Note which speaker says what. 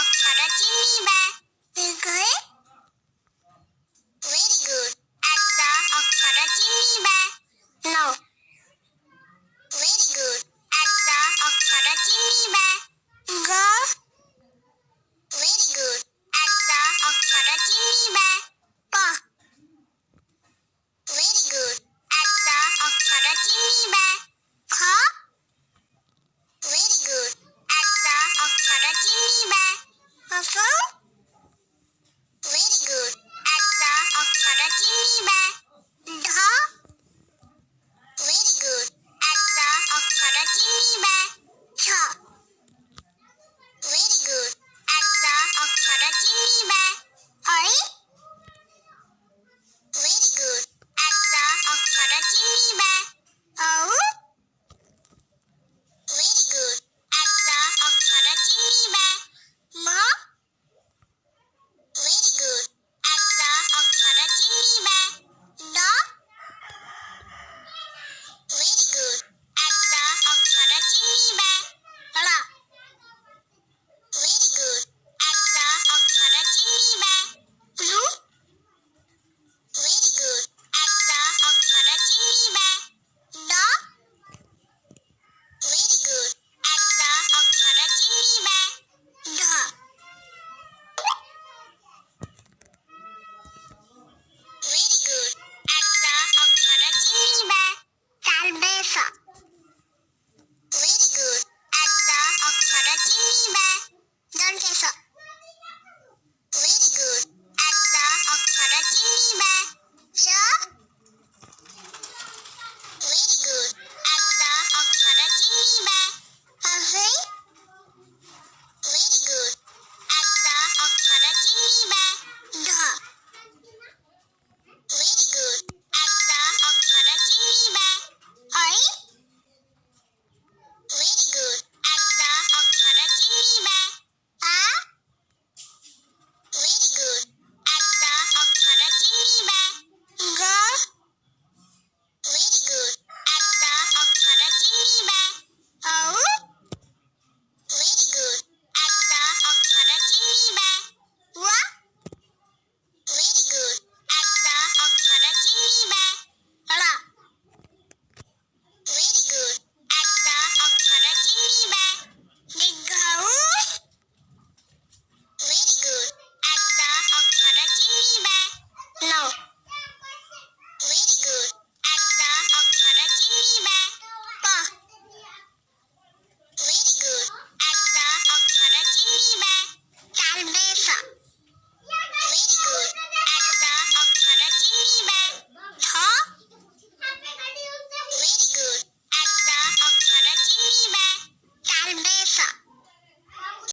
Speaker 1: অক্ষর চিনিবা
Speaker 2: Very
Speaker 1: Very good. S অক্ষর চিনিবা
Speaker 2: No.
Speaker 1: Very good. S অক্ষর চিনিবা
Speaker 2: Go.
Speaker 1: Very good. এস অক্ষর চিনিবা
Speaker 2: Go.
Speaker 1: Very good. এস অক্ষর চিনিবা
Speaker 2: Ko.
Speaker 1: for the chimney.
Speaker 2: Don't.
Speaker 1: Very good. At.
Speaker 2: So.
Speaker 1: Very good.
Speaker 2: At
Speaker 1: Very good.
Speaker 2: At
Speaker 1: Very good.
Speaker 2: At.
Speaker 1: Very good. I saw a carrot in